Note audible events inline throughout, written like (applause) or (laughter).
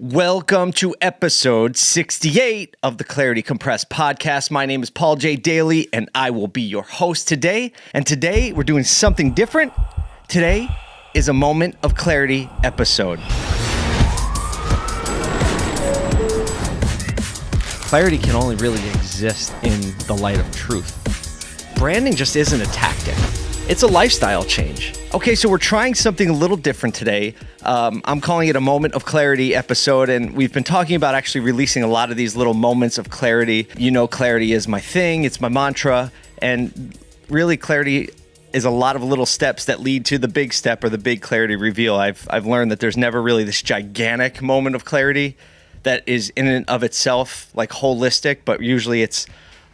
Welcome to episode 68 of the Clarity Compressed podcast. My name is Paul J. Daly, and I will be your host today. And today we're doing something different. Today is a moment of clarity episode. Clarity can only really exist in the light of truth. Branding just isn't a tactic. It's a lifestyle change. Okay, so we're trying something a little different today. Um, I'm calling it a moment of clarity episode, and we've been talking about actually releasing a lot of these little moments of clarity. You know, clarity is my thing, it's my mantra, and really, clarity is a lot of little steps that lead to the big step or the big clarity reveal. I've I've learned that there's never really this gigantic moment of clarity that is in and of itself like holistic, but usually it's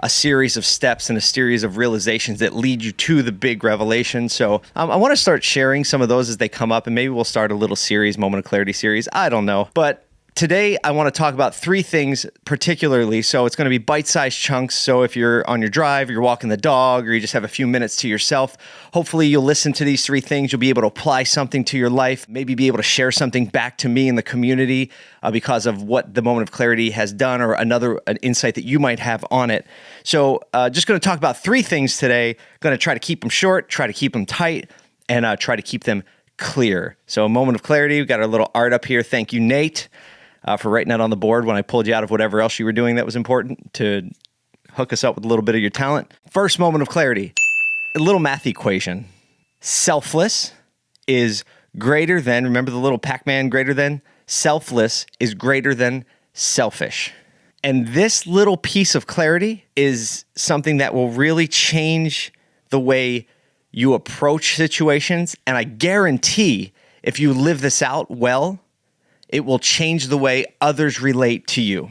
a series of steps and a series of realizations that lead you to the big revelation. So um, I want to start sharing some of those as they come up, and maybe we'll start a little series, Moment of Clarity series. I don't know. But Today, I want to talk about three things particularly. So, it's going to be bite sized chunks. So, if you're on your drive, you're walking the dog, or you just have a few minutes to yourself, hopefully you'll listen to these three things. You'll be able to apply something to your life, maybe be able to share something back to me in the community uh, because of what the moment of clarity has done, or another an insight that you might have on it. So, uh, just going to talk about three things today. Going to try to keep them short, try to keep them tight, and uh, try to keep them clear. So, a moment of clarity. We've got our little art up here. Thank you, Nate uh, for writing that on the board when I pulled you out of whatever else you were doing that was important to hook us up with a little bit of your talent. First moment of clarity a little math equation. Selfless is greater than, remember the little Pac Man greater than? Selfless is greater than selfish. And this little piece of clarity is something that will really change the way you approach situations. And I guarantee if you live this out well, it will change the way others relate to you.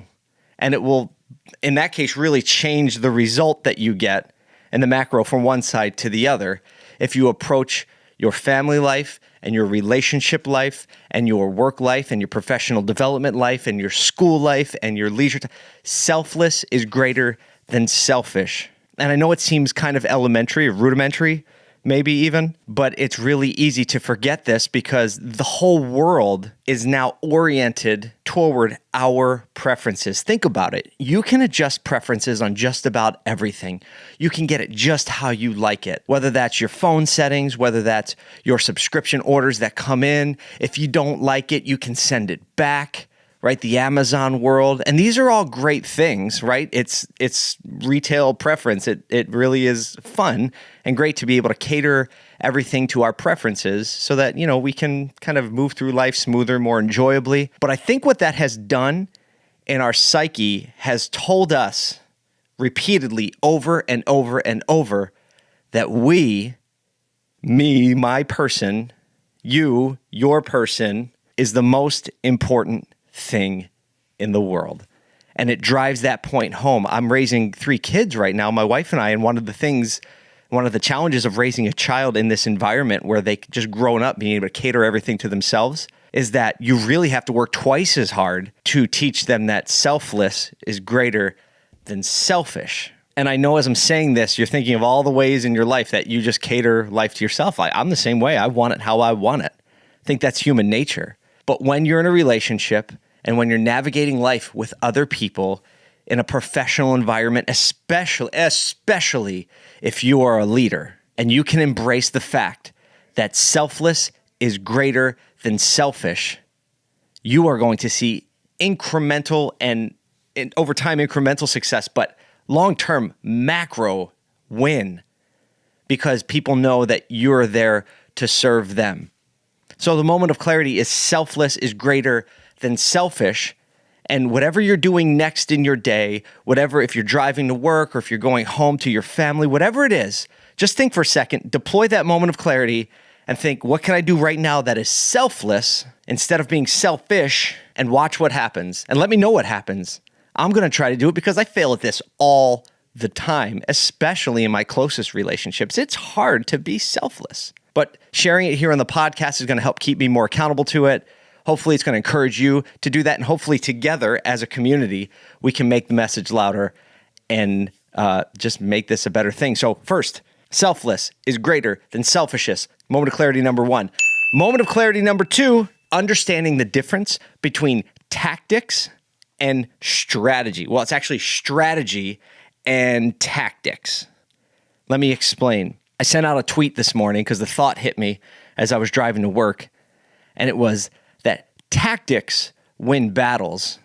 And it will, in that case, really change the result that you get in the macro from one side to the other. If you approach your family life and your relationship life and your work life and your professional development life and your school life and your leisure time, selfless is greater than selfish. And I know it seems kind of elementary or rudimentary, maybe even, but it's really easy to forget this because the whole world is now oriented toward our preferences. Think about it. You can adjust preferences on just about everything. You can get it just how you like it, whether that's your phone settings, whether that's your subscription orders that come in. If you don't like it, you can send it back right? The Amazon world. And these are all great things, right? It's it's retail preference. It it really is fun and great to be able to cater everything to our preferences so that, you know, we can kind of move through life smoother, more enjoyably. But I think what that has done in our psyche has told us repeatedly over and over and over that we, me, my person, you, your person, is the most important thing in the world. And it drives that point home. I'm raising three kids right now, my wife and I, and one of the things, one of the challenges of raising a child in this environment where they just grown up being able to cater everything to themselves is that you really have to work twice as hard to teach them that selfless is greater than selfish. And I know as I'm saying this, you're thinking of all the ways in your life that you just cater life to yourself. I, I'm the same way. I want it how I want it. I think that's human nature. But when you're in a relationship and when you're navigating life with other people in a professional environment, especially especially if you are a leader and you can embrace the fact that selfless is greater than selfish, you are going to see incremental and, and over time incremental success, but long term macro win because people know that you're there to serve them. So the moment of clarity is selfless is greater than selfish. And whatever you're doing next in your day, whatever, if you're driving to work or if you're going home to your family, whatever it is, just think for a second, deploy that moment of clarity and think, what can I do right now that is selfless instead of being selfish and watch what happens and let me know what happens. I'm going to try to do it because I fail at this all the time, especially in my closest relationships. It's hard to be selfless, but sharing it here on the podcast is going to help keep me more accountable to it. Hopefully, it's going to encourage you to do that. And hopefully, together as a community, we can make the message louder and uh, just make this a better thing. So, first, selfless is greater than selfishness. Moment of clarity number one. Moment of clarity number two understanding the difference between tactics and strategy. Well, it's actually strategy and tactics. Let me explain. I sent out a tweet this morning because the thought hit me as I was driving to work, and it was tactics win battles,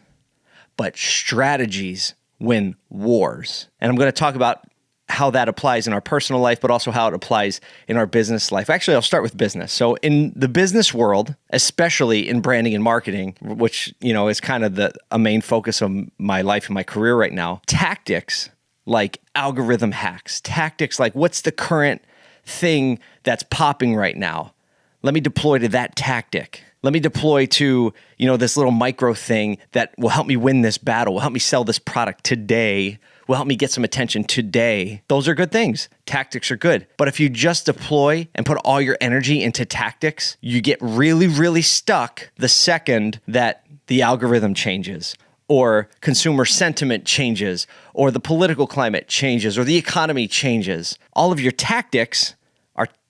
but strategies win wars. And I'm going to talk about how that applies in our personal life, but also how it applies in our business life. Actually, I'll start with business. So, in the business world, especially in branding and marketing, which you know is kind of the a main focus of my life and my career right now, tactics like algorithm hacks, tactics like what's the current thing that's popping right now. Let me deploy to that tactic. Let me deploy to, you know, this little micro thing that will help me win this battle, will help me sell this product today will help me get some attention today. Those are good things. Tactics are good. But if you just deploy and put all your energy into tactics, you get really, really stuck the second that the algorithm changes or consumer sentiment changes, or the political climate changes, or the economy changes. All of your tactics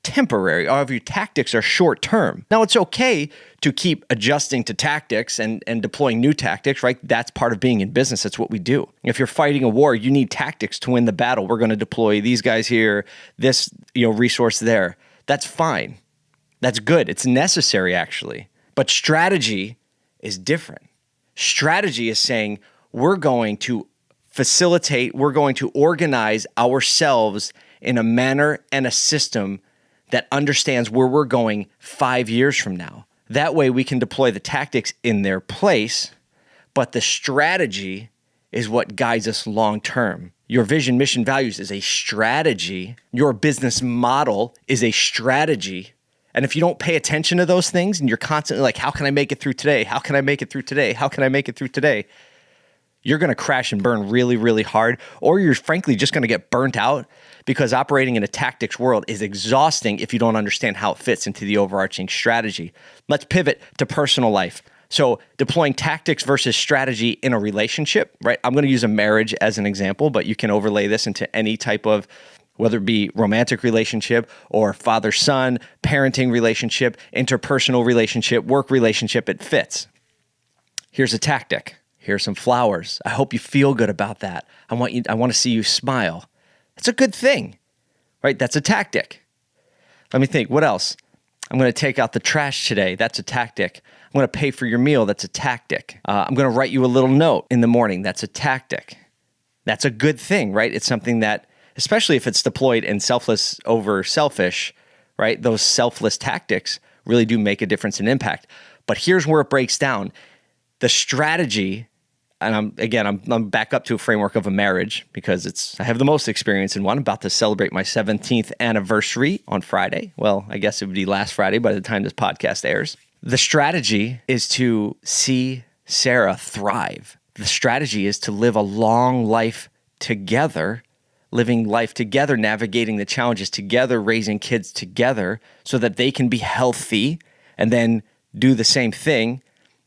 temporary. All of your tactics are short term. Now, it's okay to keep adjusting to tactics and, and deploying new tactics, right? That's part of being in business. That's what we do. If you're fighting a war, you need tactics to win the battle. We're going to deploy these guys here, this you know resource there. That's fine. That's good. It's necessary, actually. But strategy is different. Strategy is saying we're going to facilitate, we're going to organize ourselves in a manner and a system that understands where we're going five years from now. That way, we can deploy the tactics in their place, but the strategy is what guides us long term. Your vision, mission, values is a strategy. Your business model is a strategy. And if you don't pay attention to those things and you're constantly like, how can I make it through today? How can I make it through today? How can I make it through today? You're going to crash and burn really, really hard, or you're frankly just going to get burnt out because operating in a tactics world is exhausting if you don't understand how it fits into the overarching strategy. Let's pivot to personal life. So, deploying tactics versus strategy in a relationship, right? I'm going to use a marriage as an example, but you can overlay this into any type of whether it be romantic relationship or father son, parenting relationship, interpersonal relationship, work relationship, it fits. Here's a tactic. Here's some flowers. I hope you feel good about that. I want you I want to see you smile. That's a good thing, right? That's a tactic. Let me think. What else? I'm going to take out the trash today. That's a tactic. I'm going to pay for your meal. That's a tactic. Uh, I'm going to write you a little note in the morning. That's a tactic. That's a good thing, right? It's something that, especially if it's deployed in selfless over selfish, right? Those selfless tactics really do make a difference and impact. But here's where it breaks down the strategy and I'm again I'm, I'm back up to a framework of a marriage because it's I have the most experience in one. I'm about to celebrate my 17th anniversary on Friday. Well, I guess it would be last Friday by the time this podcast airs. The strategy is to see Sarah thrive. The strategy is to live a long life together, living life together, navigating the challenges together, raising kids together so that they can be healthy and then do the same thing.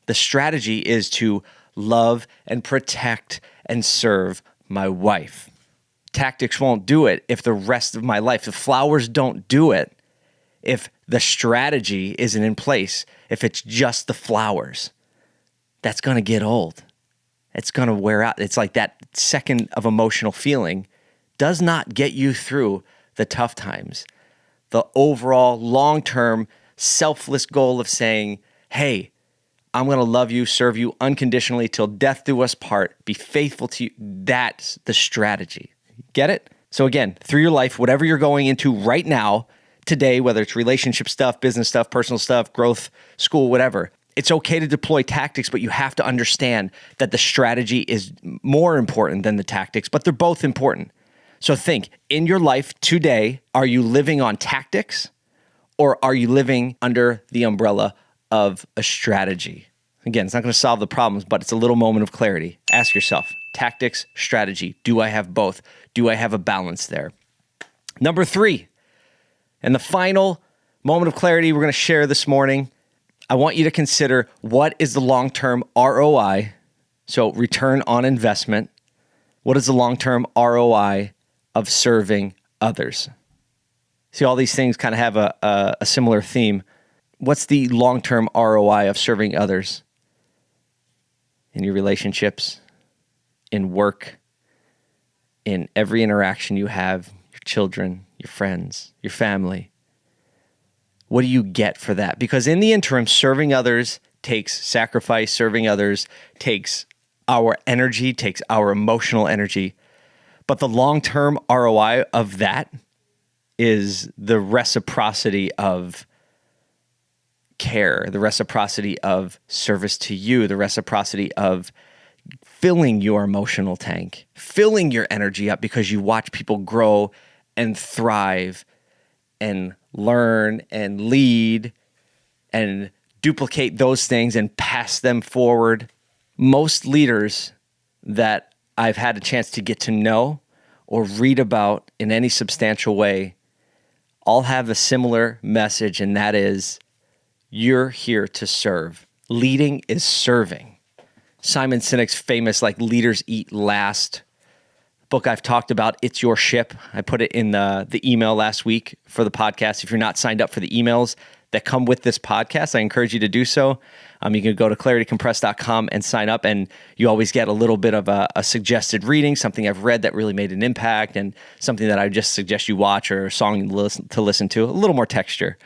The strategy is to love and protect and serve my wife. Tactics won't do it if the rest of my life, the flowers don't do it if the strategy isn't in place, if it's just the flowers. That's going to get old. It's going to wear out. It's like that second of emotional feeling does not get you through the tough times. The overall long term selfless goal of saying, hey, I'm going to love you, serve you unconditionally till death do us part, be faithful to you. That's the strategy. Get it? So, again, through your life, whatever you're going into right now, today, whether it's relationship stuff, business stuff, personal stuff, growth, school, whatever, it's okay to deploy tactics, but you have to understand that the strategy is more important than the tactics, but they're both important. So, think in your life today, are you living on tactics or are you living under the umbrella of a strategy. Again, it's not going to solve the problems, but it's a little moment of clarity. Ask yourself tactics, strategy. Do I have both? Do I have a balance there? Number three, and the final moment of clarity we're going to share this morning, I want you to consider what is the long term ROI, so return on investment. What is the long term ROI of serving others? See, all these things kind of have a, a, a similar theme what's the long term ROI of serving others? in your relationships, in work, in every interaction you have, your children, your friends, your family. What do you get for that? Because in the interim, serving others takes sacrifice, serving others takes our energy, takes our emotional energy. But the long term ROI of that is the reciprocity of care, the reciprocity of service to you, the reciprocity of filling your emotional tank, filling your energy up because you watch people grow and thrive and learn and lead and duplicate those things and pass them forward. Most leaders that I've had a chance to get to know or read about in any substantial way all have a similar message, and that is you're here to serve. Leading is serving. Simon Sinek's famous like leaders eat last book I've talked about, It's Your Ship. I put it in the the email last week for the podcast. If you're not signed up for the emails that come with this podcast, I encourage you to do so. Um, you can go to claritycompress.com and sign up, and you always get a little bit of a, a, suggested reading, something I've read that really made an impact, and something that I just suggest you watch or a song to listen to, listen to a little more texture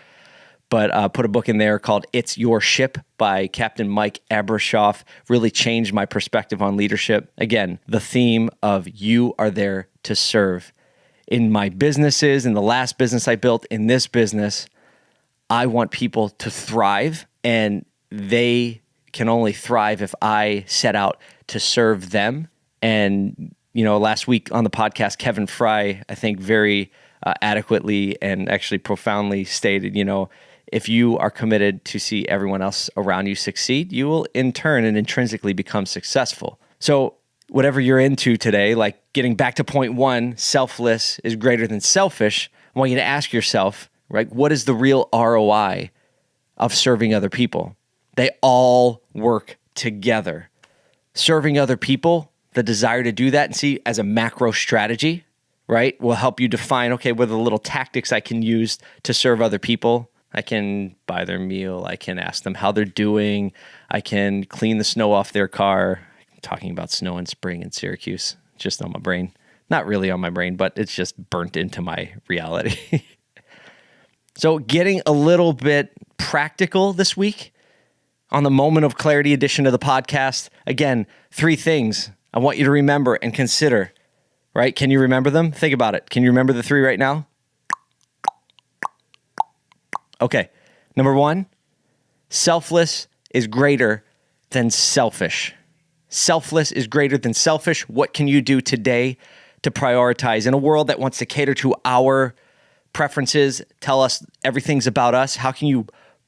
but uh, put a book in there called It's Your Ship by Captain Mike Abrashoff. Really changed my perspective on leadership. Again, the theme of you are there to serve. In my businesses, in the last business I built, in this business, I want people to thrive, and they can only thrive if I set out to serve them. And, you know, last week on the podcast, Kevin Fry, I think, very uh, adequately and actually profoundly stated, you know, if you are committed to see everyone else around you succeed, you will in turn and intrinsically become successful. So, whatever you're into today, like getting back to point one, selfless is greater than selfish, I want you to ask yourself, right, what is the real ROI of serving other people? They all work together. Serving other people, the desire to do that and see as a macro strategy, right, will help you define okay, what are the little tactics I can use to serve other people I can buy their meal. I can ask them how they're doing. I can clean the snow off their car. I'm talking about snow and spring in Syracuse, just on my brain. Not really on my brain, but it's just burnt into my reality. (laughs) so, getting a little bit practical this week on the Moment of Clarity edition of the podcast. Again, three things I want you to remember and consider, right? Can you remember them? Think about it. Can you remember the three right now? Okay. Number one, selfless is greater than selfish. Selfless is greater than selfish. What can you do today to prioritize in a world that wants to cater to our preferences, tell us everything's about us? How can you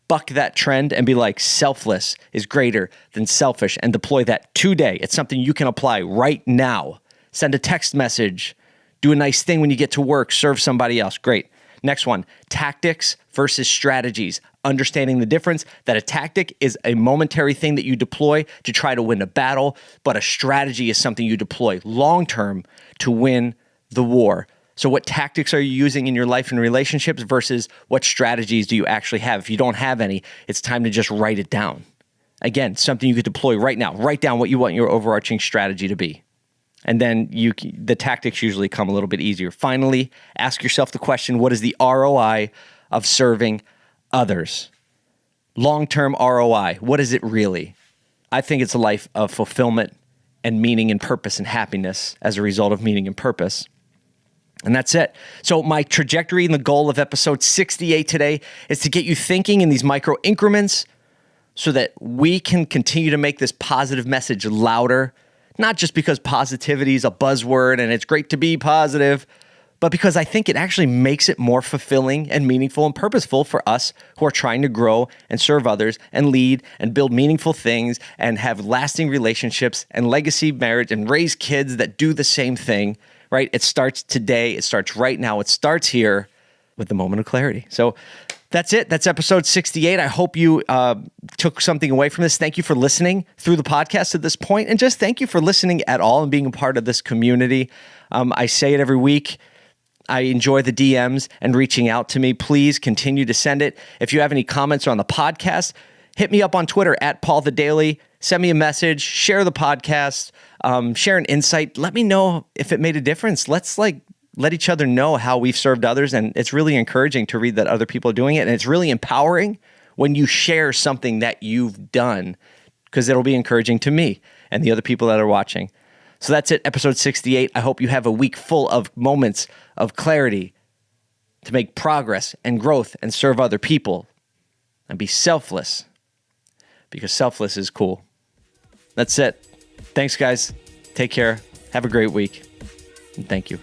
buck that trend and be like, selfless is greater than selfish and deploy that today? It's something you can apply right now. Send a text message, do a nice thing when you get to work, serve somebody else. Great. Next one tactics versus strategies. Understanding the difference that a tactic is a momentary thing that you deploy to try to win a battle, but a strategy is something you deploy long term to win the war. So, what tactics are you using in your life and relationships versus what strategies do you actually have? If you don't have any, it's time to just write it down. Again, something you could deploy right now. Write down what you want your overarching strategy to be and then you the tactics usually come a little bit easier. Finally, ask yourself the question, what is the ROI of serving others? Long-term ROI, what is it really? I think it's a life of fulfillment and meaning and purpose and happiness as a result of meaning and purpose. And that's it. So, my trajectory and the goal of episode 68 today is to get you thinking in these micro increments so that we can continue to make this positive message louder not just because positivity is a buzzword and it's great to be positive, but because I think it actually makes it more fulfilling and meaningful and purposeful for us who are trying to grow and serve others and lead and build meaningful things and have lasting relationships and legacy marriage and raise kids that do the same thing, right? It starts today, it starts right now, it starts here with the moment of clarity. So that's it. That's episode 68. I hope you uh, took something away from this. Thank you for listening through the podcast at this point, and just thank you for listening at all and being a part of this community. Um, I say it every week. I enjoy the DMs and reaching out to me. Please continue to send it. If you have any comments on the podcast, hit me up on Twitter at Paul the Daily. Send me a message, share the podcast, um, share an insight. Let me know if it made a difference. Let's like let each other know how we've served others. And it's really encouraging to read that other people are doing it. And it's really empowering when you share something that you've done because it'll be encouraging to me and the other people that are watching. So that's it, episode 68. I hope you have a week full of moments of clarity to make progress and growth and serve other people and be selfless because selfless is cool. That's it. Thanks, guys. Take care. Have a great week. And thank you.